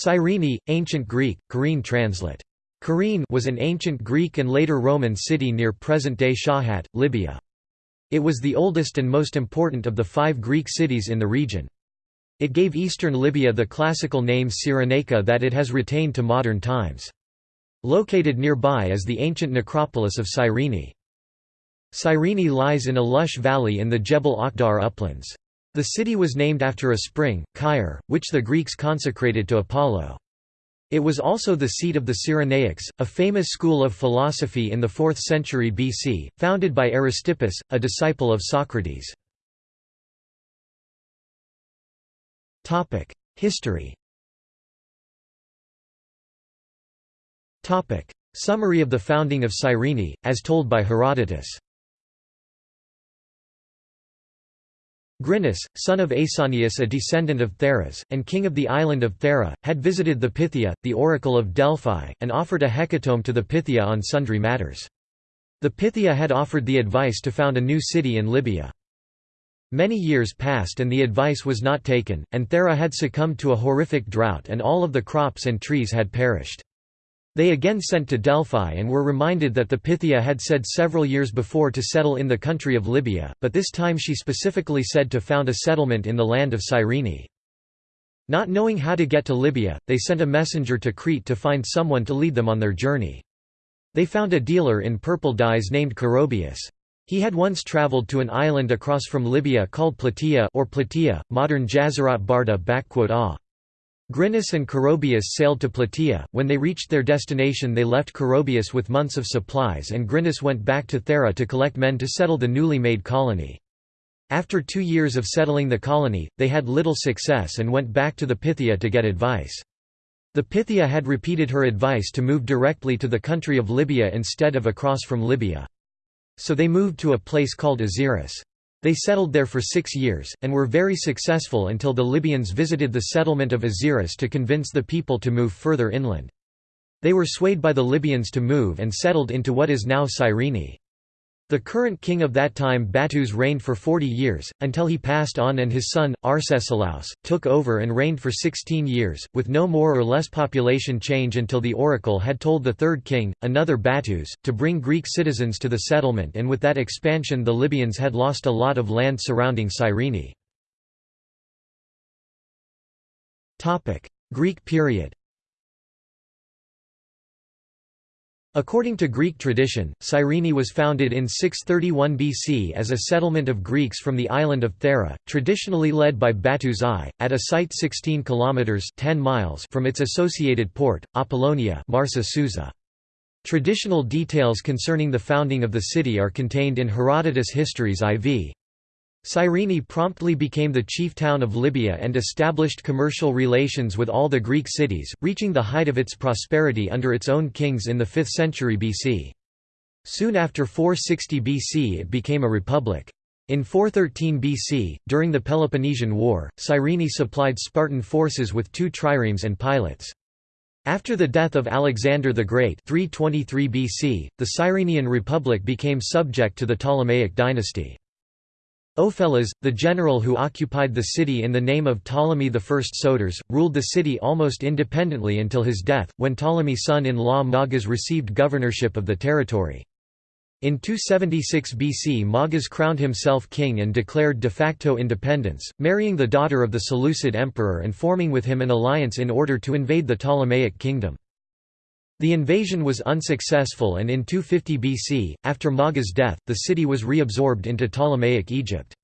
Cyrene, Ancient Greek, Kyrene translate. Kyrene was an ancient Greek and later Roman city near present-day Shahat, Libya. It was the oldest and most important of the five Greek cities in the region. It gave eastern Libya the classical name Cyrenaica that it has retained to modern times. Located nearby is the ancient necropolis of Cyrene. Cyrene lies in a lush valley in the Jebel Akhdar uplands. The city was named after a spring, Kyre, which the Greeks consecrated to Apollo. It was also the seat of the Cyrenaics, a famous school of philosophy in the 4th century BC, founded by Aristippus, a disciple of Socrates. History Summary of the founding of Cyrene, as told by Herodotus Grinus, son of Aesanius a descendant of Theras, and king of the island of Thera, had visited the Pythia, the oracle of Delphi, and offered a hecatomb to the Pythia on sundry matters. The Pythia had offered the advice to found a new city in Libya. Many years passed and the advice was not taken, and Thera had succumbed to a horrific drought and all of the crops and trees had perished. They again sent to Delphi and were reminded that the Pythia had said several years before to settle in the country of Libya, but this time she specifically said to found a settlement in the land of Cyrene. Not knowing how to get to Libya, they sent a messenger to Crete to find someone to lead them on their journey. They found a dealer in purple dyes named Corobius. He had once traveled to an island across from Libya called Plataea or Plataea, modern Jazirat Barda -a. Grinus and Corobius sailed to Plataea. When they reached their destination, they left Corobius with months of supplies, and Grinus went back to Thera to collect men to settle the newly made colony. After two years of settling the colony, they had little success and went back to the Pythia to get advice. The Pythia had repeated her advice to move directly to the country of Libya instead of across from Libya. So they moved to a place called Aziris. They settled there for six years, and were very successful until the Libyans visited the settlement of Aziris to convince the people to move further inland. They were swayed by the Libyans to move and settled into what is now Cyrene. The current king of that time Battus reigned for forty years, until he passed on and his son, Arcesilaus, took over and reigned for sixteen years, with no more or less population change until the oracle had told the third king, another Battus, to bring Greek citizens to the settlement and with that expansion the Libyans had lost a lot of land surrounding Cyrene. Greek period According to Greek tradition, Cyrene was founded in 631 BC as a settlement of Greeks from the island of Thera, traditionally led by Battus I, at a site 16 kilometers 10 miles from its associated port, Apollonia, Marsa Susa. Traditional details concerning the founding of the city are contained in Herodotus' Histories IV. Cyrene promptly became the chief town of Libya and established commercial relations with all the Greek cities, reaching the height of its prosperity under its own kings in the 5th century BC. Soon after 460 BC it became a republic. In 413 BC, during the Peloponnesian War, Cyrene supplied Spartan forces with two triremes and pilots. After the death of Alexander the Great 323 BC, the Cyrenian Republic became subject to the Ptolemaic dynasty. Opheles, the general who occupied the city in the name of Ptolemy I Soter, ruled the city almost independently until his death, when Ptolemy's son-in-law Magas received governorship of the territory. In 276 BC Magas crowned himself king and declared de facto independence, marrying the daughter of the Seleucid emperor and forming with him an alliance in order to invade the Ptolemaic kingdom. The invasion was unsuccessful and in 250 BC, after Maga's death, the city was reabsorbed into Ptolemaic Egypt.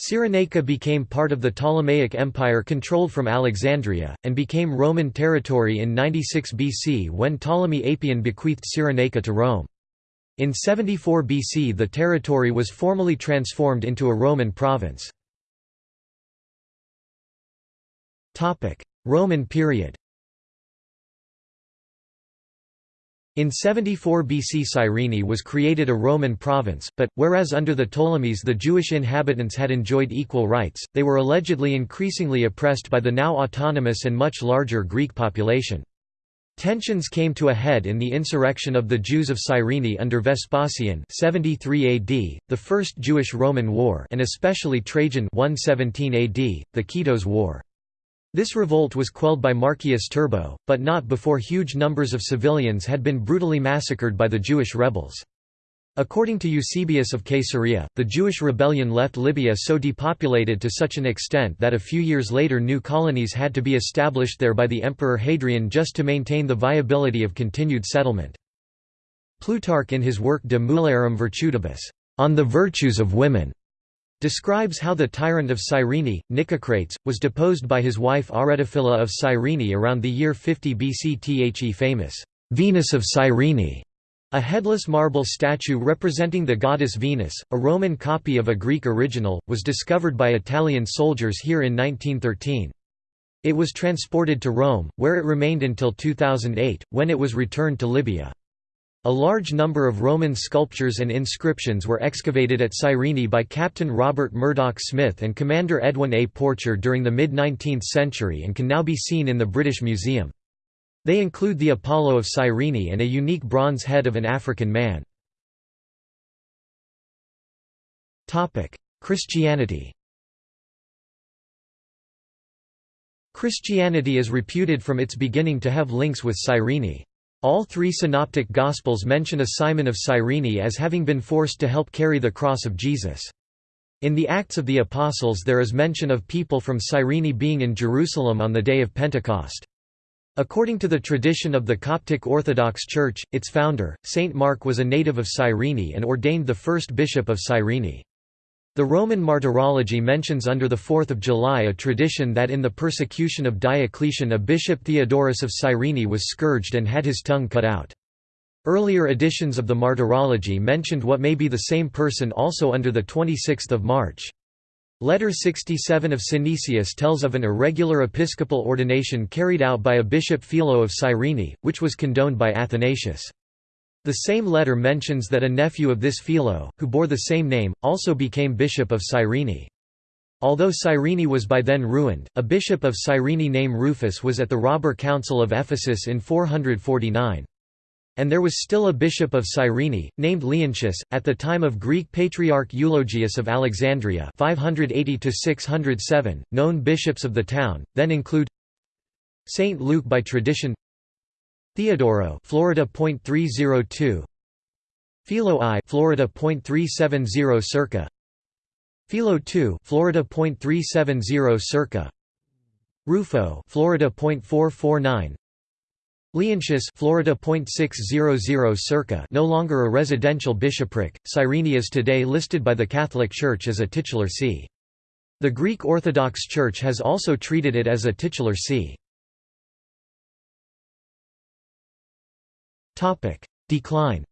Cyrenaica became part of the Ptolemaic Empire controlled from Alexandria, and became Roman territory in 96 BC when Ptolemy Apion bequeathed Cyrenaica to Rome. In 74 BC the territory was formally transformed into a Roman province. Roman period In 74 BC Cyrene was created a Roman province, but, whereas under the Ptolemies the Jewish inhabitants had enjoyed equal rights, they were allegedly increasingly oppressed by the now autonomous and much larger Greek population. Tensions came to a head in the insurrection of the Jews of Cyrene under Vespasian 73 AD, the First Jewish-Roman War and especially Trajan 117 AD, the Kitos War. This revolt was quelled by Marcius Turbo, but not before huge numbers of civilians had been brutally massacred by the Jewish rebels. According to Eusebius of Caesarea, the Jewish rebellion left Libya so depopulated to such an extent that a few years later new colonies had to be established there by the Emperor Hadrian just to maintain the viability of continued settlement. Plutarch in his work De Mulierum Virtutibus, on the virtues of women, describes how the tyrant of Cyrene, Nicocrates, was deposed by his wife Aretaphila of Cyrene around the year 50 BC. The famous Venus of Cyrene a headless marble statue representing the goddess Venus, a Roman copy of a Greek original, was discovered by Italian soldiers here in 1913. It was transported to Rome, where it remained until 2008, when it was returned to Libya. A large number of Roman sculptures and inscriptions were excavated at Cyrene by Captain Robert Murdoch Smith and Commander Edwin A. Porcher during the mid-19th century and can now be seen in the British Museum. They include the Apollo of Cyrene and a unique bronze head of an African man. Christianity Christianity is reputed from its beginning to have links with Cyrene. All three synoptic Gospels mention a Simon of Cyrene as having been forced to help carry the cross of Jesus. In the Acts of the Apostles there is mention of people from Cyrene being in Jerusalem on the day of Pentecost. According to the tradition of the Coptic Orthodox Church, its founder, Saint Mark was a native of Cyrene and ordained the first bishop of Cyrene. The Roman Martyrology mentions under the 4th of July a tradition that in the persecution of Diocletian a bishop Theodorus of Cyrene was scourged and had his tongue cut out. Earlier editions of the Martyrology mentioned what may be the same person also under the 26th of March. Letter 67 of Synesius tells of an irregular episcopal ordination carried out by a bishop Philo of Cyrene, which was condoned by Athanasius. The same letter mentions that a nephew of this Philo, who bore the same name, also became bishop of Cyrene. Although Cyrene was by then ruined, a bishop of Cyrene named Rufus was at the Robber Council of Ephesus in 449. And there was still a bishop of Cyrene, named Leontius, at the time of Greek Patriarch Eulogius of Alexandria 580 known bishops of the town, then include Saint Luke by tradition Theodoro Florida .302 Philo I Florida .370 circa. Philo II Florida .370 circa. Rufo Florida .449 Leontius Florida .600 circa. No longer a residential bishopric, Cyrene is today listed by the Catholic Church as a titular see. The Greek Orthodox Church has also treated it as a titular see. Decline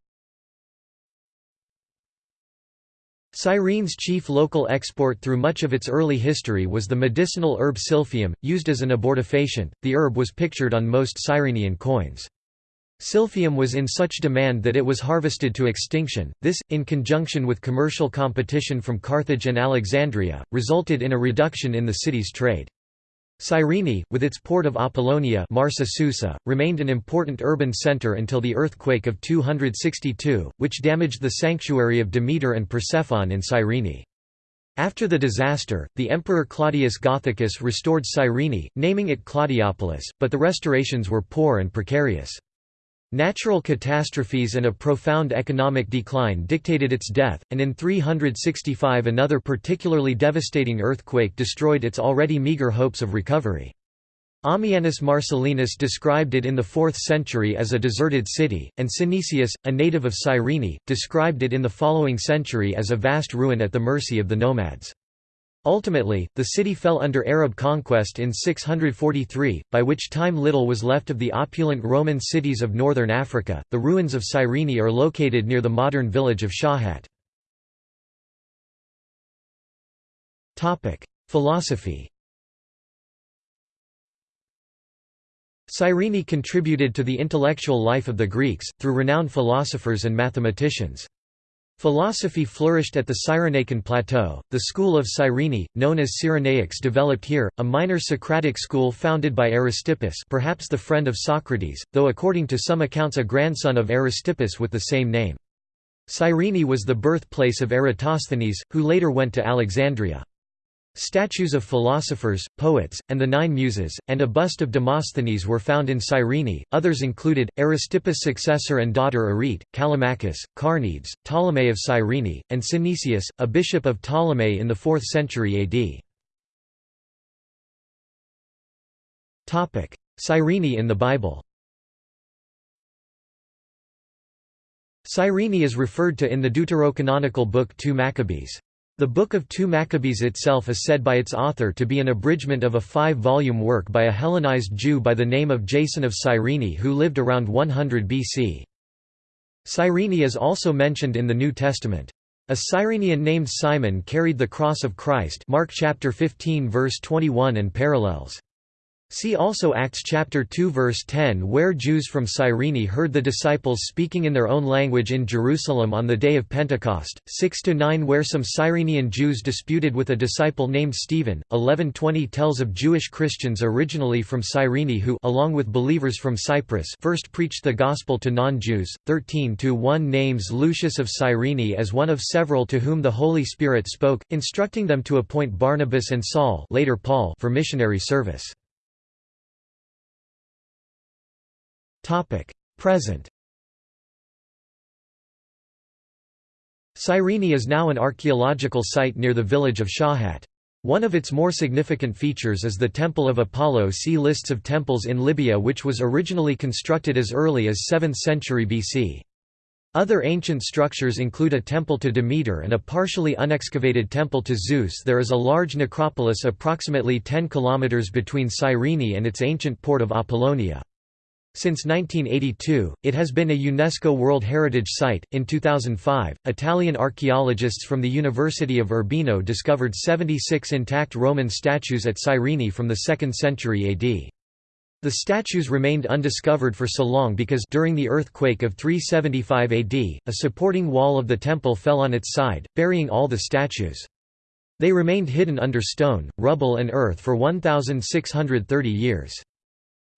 Cyrene's chief local export through much of its early history was the medicinal herb silphium, used as an abortifacient. The herb was pictured on most Cyrenian coins. Silphium was in such demand that it was harvested to extinction. This, in conjunction with commercial competition from Carthage and Alexandria, resulted in a reduction in the city's trade. Cyrene, with its port of Apollonia Marsa Susa, remained an important urban centre until the earthquake of 262, which damaged the sanctuary of Demeter and Persephone in Cyrene. After the disaster, the Emperor Claudius Gothicus restored Cyrene, naming it Claudiopolis, but the restorations were poor and precarious. Natural catastrophes and a profound economic decline dictated its death, and in 365 another particularly devastating earthquake destroyed its already meager hopes of recovery. Ammianus Marcellinus described it in the 4th century as a deserted city, and Synesius, a native of Cyrene, described it in the following century as a vast ruin at the mercy of the nomads. Ultimately, the city fell under Arab conquest in 643, by which time little was left of the opulent Roman cities of northern Africa. The ruins of Cyrene are located near the modern village of Shahat. Topic: Philosophy. Cyrene contributed to the intellectual life of the Greeks, through renowned philosophers and mathematicians. Philosophy flourished at the Cyrenaican plateau. The school of Cyrene, known as Cyrenaics, developed here, a minor Socratic school founded by Aristippus, perhaps the friend of Socrates, though according to some accounts a grandson of Aristippus with the same name. Cyrene was the birthplace of Eratosthenes, who later went to Alexandria. Statues of philosophers, poets, and the Nine Muses, and a bust of Demosthenes were found in Cyrene. Others included Aristippus' successor and daughter Arete, Callimachus, Carneades, Ptolemy of Cyrene, and Synesius, a bishop of Ptolemy in the 4th century AD. Topic: Cyrene in the Bible. Cyrene is referred to in the deuterocanonical book 2 Maccabees. The Book of 2 Maccabees itself is said by its author to be an abridgment of a five-volume work by a Hellenized Jew by the name of Jason of Cyrene who lived around 100 BC. Cyrene is also mentioned in the New Testament. A Cyrenian named Simon carried the cross of Christ Mark chapter 15 verse 21 and parallels. See also Acts chapter 2 verse 10 where Jews from Cyrene heard the disciples speaking in their own language in Jerusalem on the day of Pentecost, 6–9 where some Cyrenian Jews disputed with a disciple named Stephen, 11–20 tells of Jewish Christians originally from Cyrene who along with believers from Cyprus first preached the gospel to non-Jews, 13–1 names Lucius of Cyrene as one of several to whom the Holy Spirit spoke, instructing them to appoint Barnabas and Saul later Paul for missionary service. Present Cyrene is now an archaeological site near the village of Shahat. One of its more significant features is the Temple of Apollo see lists of temples in Libya which was originally constructed as early as 7th century BC. Other ancient structures include a temple to Demeter and a partially unexcavated temple to Zeus There is a large necropolis approximately 10 km between Cyrene and its ancient port of Apollonia. Since 1982, it has been a UNESCO World Heritage Site. In 2005, Italian archaeologists from the University of Urbino discovered 76 intact Roman statues at Cyrene from the 2nd century AD. The statues remained undiscovered for so long because during the earthquake of 375 AD, a supporting wall of the temple fell on its side, burying all the statues. They remained hidden under stone, rubble and earth for 1,630 years.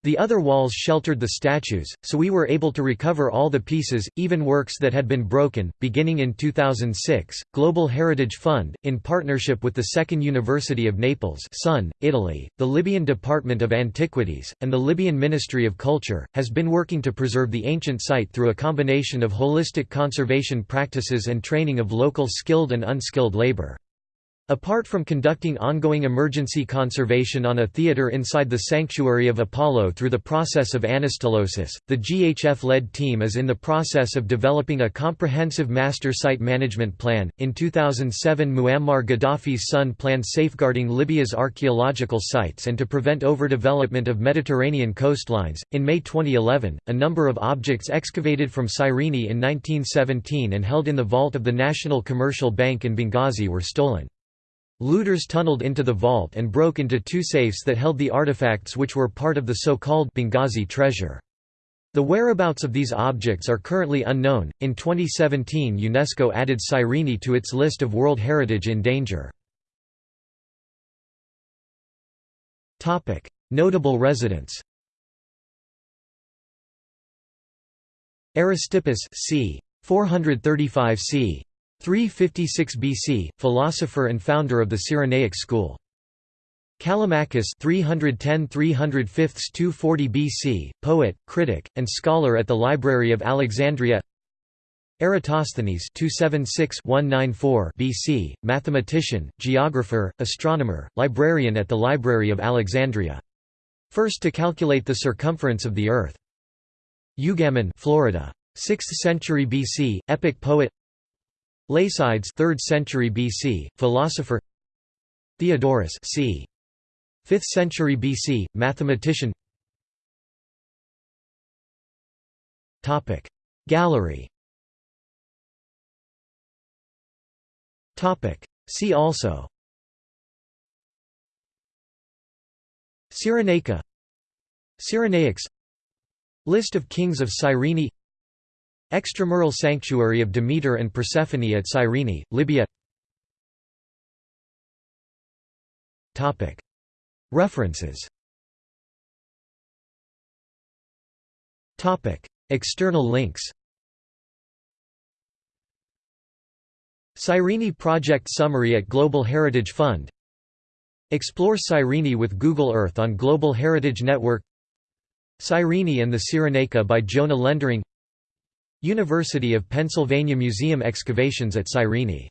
The other walls sheltered the statues, so we were able to recover all the pieces, even works that had been broken. Beginning in 2006, Global Heritage Fund, in partnership with the Second University of Naples, Sun, Italy, the Libyan Department of Antiquities, and the Libyan Ministry of Culture, has been working to preserve the ancient site through a combination of holistic conservation practices and training of local skilled and unskilled labor. Apart from conducting ongoing emergency conservation on a theater inside the sanctuary of Apollo through the process of anastylosis, the GHF-led team is in the process of developing a comprehensive master site management plan. In 2007, Muammar Gaddafi's son planned safeguarding Libya's archaeological sites and to prevent overdevelopment of Mediterranean coastlines. In May 2011, a number of objects excavated from Cyrene in 1917 and held in the vault of the National Commercial Bank in Benghazi were stolen. Looters tunneled into the vault and broke into two safes that held the artifacts which were part of the so-called Benghazi treasure. The whereabouts of these objects are currently unknown. In 2017, UNESCO added Cyrene to its list of World Heritage in danger. Topic: Notable residents. Aristippus c. 435 c. 356 BC, philosopher and founder of the Cyrenaic school. Callimachus 310–305–240 BC, poet, critic, and scholar at the Library of Alexandria Eratosthenes 276–194 BC, mathematician, geographer, astronomer, librarian at the Library of Alexandria. First to calculate the circumference of the Earth. Eugamon Florida. 6th century BC, epic poet Lacydes 3rd century BC, philosopher Theodorus c. 5th century BC, mathematician Topic Gallery Topic See also Cyrenaica Cyrenaics List of kings of Cyrene Extramural Sanctuary of Demeter and Persephone at Cyrene, Libya. References. External links. Cyrene Project Summary at Global Heritage Fund. Explore Cyrene with Google Earth on Global Heritage Network. Cyrene and the Cyrenaica by Jona Lendering University of Pennsylvania Museum excavations at Cyrene